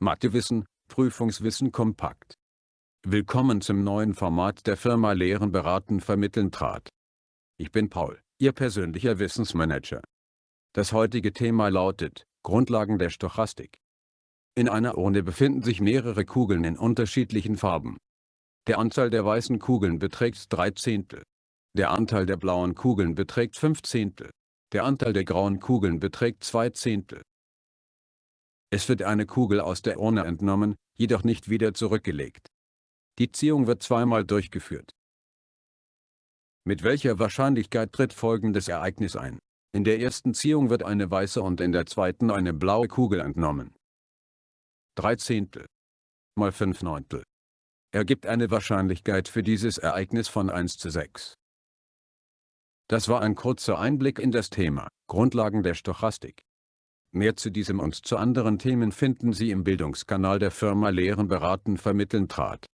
Mathewissen, Prüfungswissen kompakt. Willkommen zum neuen Format der Firma Lehren beraten vermitteln trat. Ich bin Paul, Ihr persönlicher Wissensmanager. Das heutige Thema lautet, Grundlagen der Stochastik. In einer Urne befinden sich mehrere Kugeln in unterschiedlichen Farben. Der Anteil der weißen Kugeln beträgt 3 Zehntel. Der Anteil der blauen Kugeln beträgt 5 Zehntel. Der Anteil der grauen Kugeln beträgt 2 Zehntel. Es wird eine Kugel aus der Urne entnommen, jedoch nicht wieder zurückgelegt. Die Ziehung wird zweimal durchgeführt. Mit welcher Wahrscheinlichkeit tritt folgendes Ereignis ein? In der ersten Ziehung wird eine weiße und in der zweiten eine blaue Kugel entnommen. 3 Zehntel mal 5 Neuntel ergibt eine Wahrscheinlichkeit für dieses Ereignis von 1 zu 6. Das war ein kurzer Einblick in das Thema, Grundlagen der Stochastik. Mehr zu diesem und zu anderen Themen finden Sie im Bildungskanal der Firma Lehren beraten vermitteln trat.